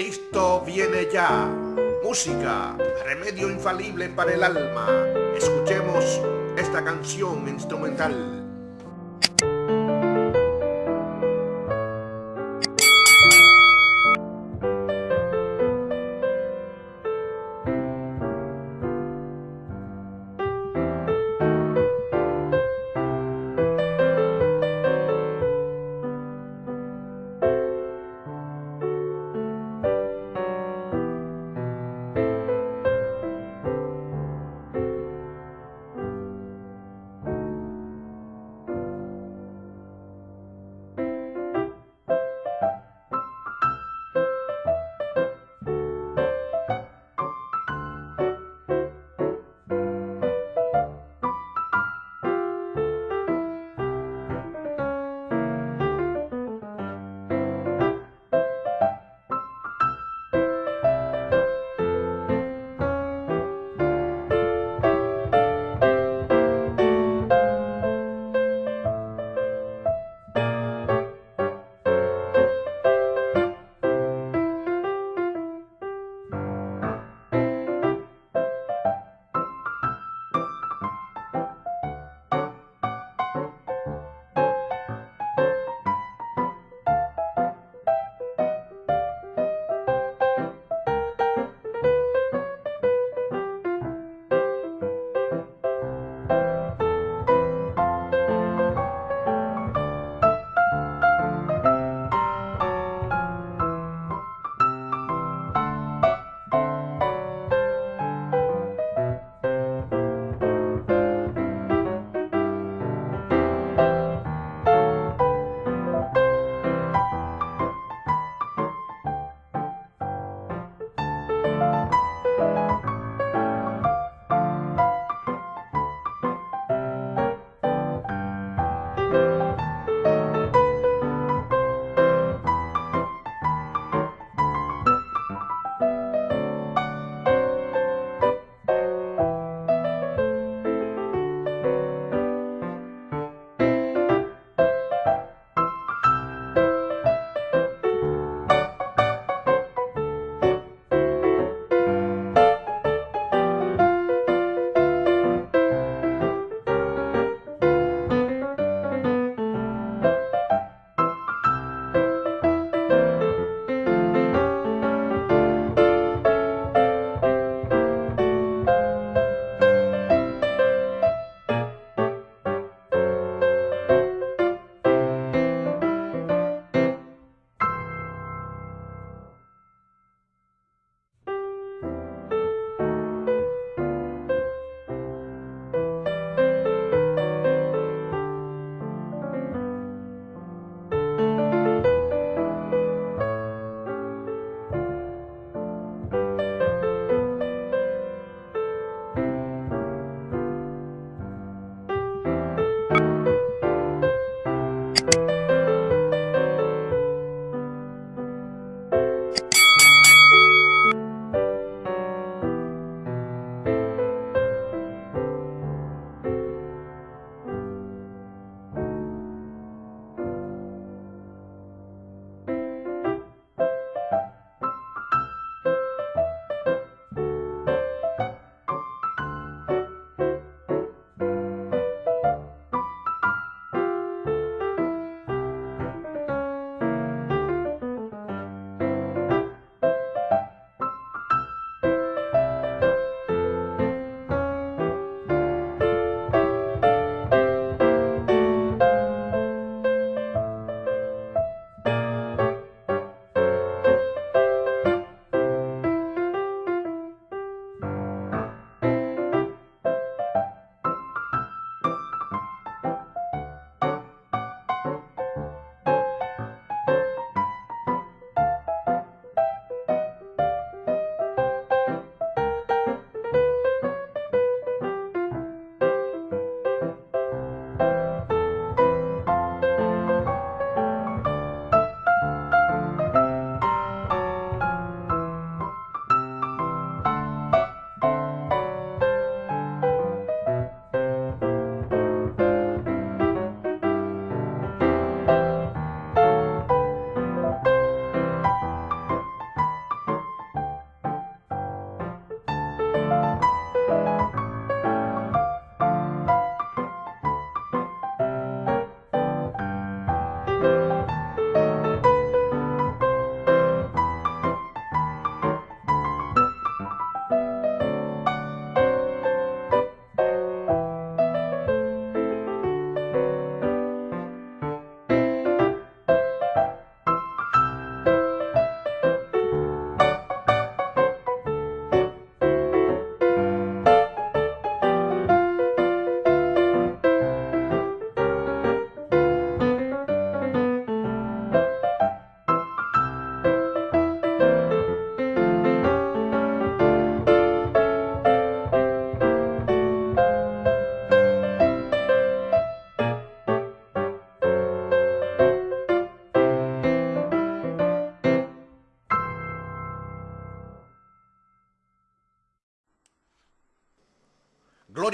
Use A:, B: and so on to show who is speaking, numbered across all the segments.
A: Cristo viene ya. Música, remedio infalible para el alma. Escuchemos esta canción instrumental.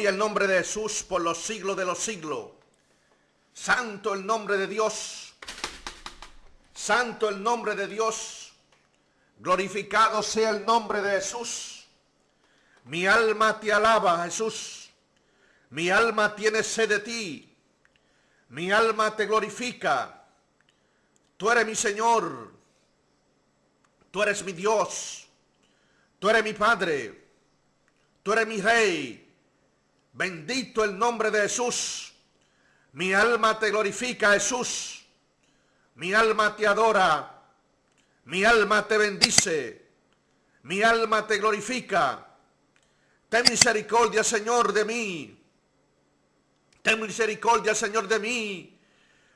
A: Gloria al nombre de Jesús por los siglos de los siglos. Santo el nombre de Dios. Santo el nombre de Dios. Glorificado sea el nombre de Jesús. Mi alma te alaba, Jesús. Mi alma tiene sed de ti. Mi alma te glorifica. Tú eres mi Señor. Tú eres mi Dios. Tú eres mi Padre. Tú eres mi Rey. Bendito el nombre de Jesús. Mi alma te glorifica, Jesús. Mi alma te adora. Mi alma te bendice. Mi alma te glorifica. Ten misericordia, Señor, de mí. Ten misericordia, Señor, de mí.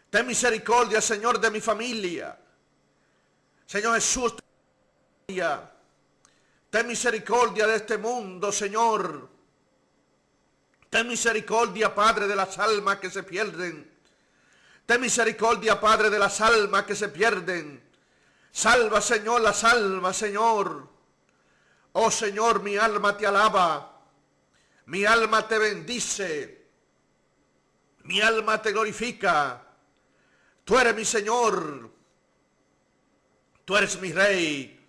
A: Ten misericordia, Señor, de mi familia. Señor Jesús, ten misericordia de este mundo, Señor. Ten misericordia, Padre, de las almas que se pierden. Ten misericordia, Padre, de las almas que se pierden. Salva, Señor, las almas, Señor. Oh, Señor, mi alma te alaba. Mi alma te bendice. Mi alma te glorifica. Tú eres mi Señor. Tú eres mi Rey.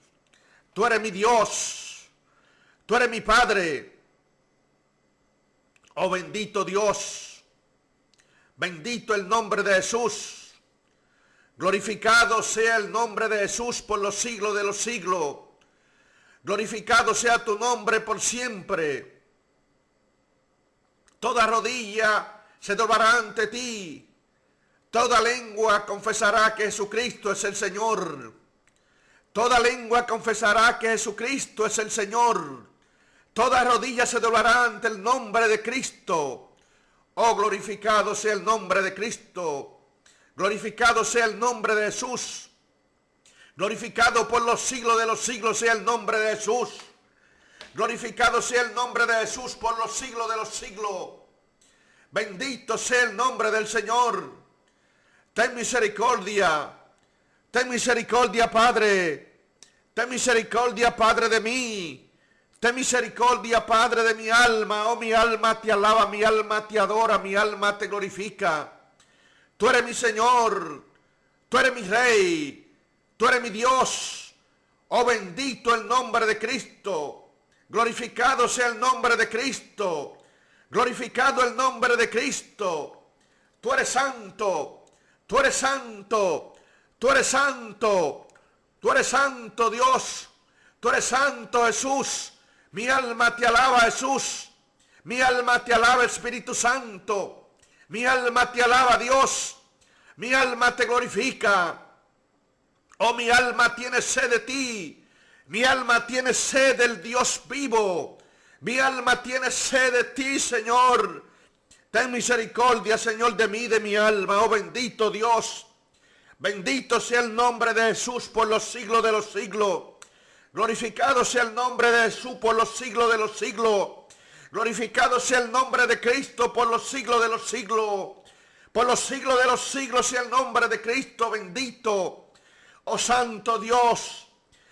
A: Tú eres mi Dios. Tú eres mi Padre. Oh bendito Dios, bendito el nombre de Jesús. Glorificado sea el nombre de Jesús por los siglos de los siglos. Glorificado sea tu nombre por siempre. Toda rodilla se doblará ante ti. Toda lengua confesará que Jesucristo es el Señor. Toda lengua confesará que Jesucristo es el Señor. Toda rodilla se doblará ante el nombre de Cristo. Oh, glorificado sea el nombre de Cristo. Glorificado sea el nombre de Jesús. Glorificado por los siglos de los siglos sea el nombre de Jesús. Glorificado sea el nombre de Jesús por los siglos de los siglos. Bendito sea el nombre del Señor. Ten misericordia. Ten misericordia, Padre. Ten misericordia, Padre de mí. Ten misericordia, Padre de mi alma. Oh, mi alma te alaba, mi alma te adora, mi alma te glorifica. Tú eres mi Señor. Tú eres mi Rey. Tú eres mi Dios. Oh, bendito el nombre de Cristo. Glorificado sea el nombre de Cristo. Glorificado el nombre de Cristo. Tú eres santo. Tú eres santo. Tú eres santo. Tú eres santo, Dios. Tú eres santo, Jesús. Mi alma te alaba Jesús. Mi alma te alaba Espíritu Santo. Mi alma te alaba Dios. Mi alma te glorifica. Oh, mi alma tiene sed de ti. Mi alma tiene sed del Dios vivo. Mi alma tiene sed de ti, Señor. Ten misericordia, Señor, de mí, de mi alma. Oh, bendito Dios. Bendito sea el nombre de Jesús por los siglos de los siglos. Glorificado sea el nombre de Jesús por los siglos de los siglos. Glorificado sea el nombre de Cristo por los siglos de los siglos. Por los siglos de los siglos sea el nombre de Cristo bendito. Oh Santo Dios,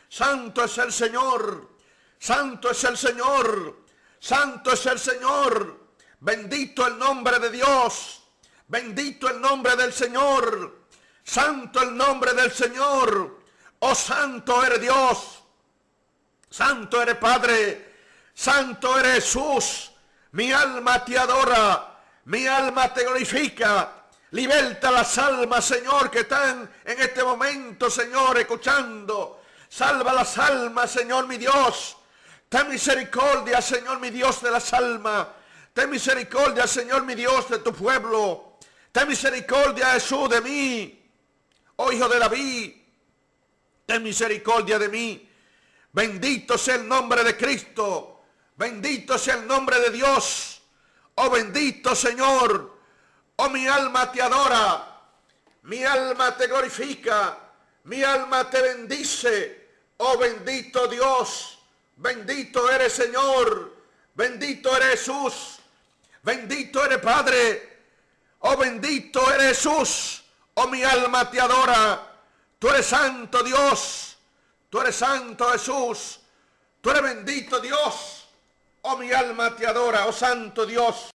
A: Santo es el Señor, Santo es el Señor, Santo es el Señor. Bendito el nombre de Dios, bendito el nombre del Señor, Santo el nombre del Señor. Oh Santo eres Dios. Santo eres Padre, Santo eres Jesús. Mi alma te adora, mi alma te glorifica. Liberta las almas, Señor, que están en este momento, Señor, escuchando. Salva las almas, Señor, mi Dios. Ten misericordia, Señor, mi Dios, de las almas. Ten misericordia, Señor, mi Dios, de tu pueblo. Ten misericordia, Jesús, de mí. Oh, hijo de David. Ten misericordia de mí. Bendito sea el nombre de Cristo. Bendito sea el nombre de Dios. Oh bendito Señor. Oh mi alma te adora. Mi alma te glorifica. Mi alma te bendice. Oh bendito Dios. Bendito eres Señor. Bendito eres Jesús. Bendito eres Padre. Oh bendito eres Jesús. Oh mi alma te adora. Tú eres santo Dios. Tú eres santo Jesús. Tú eres bendito Dios. Oh mi alma te adora, oh santo Dios.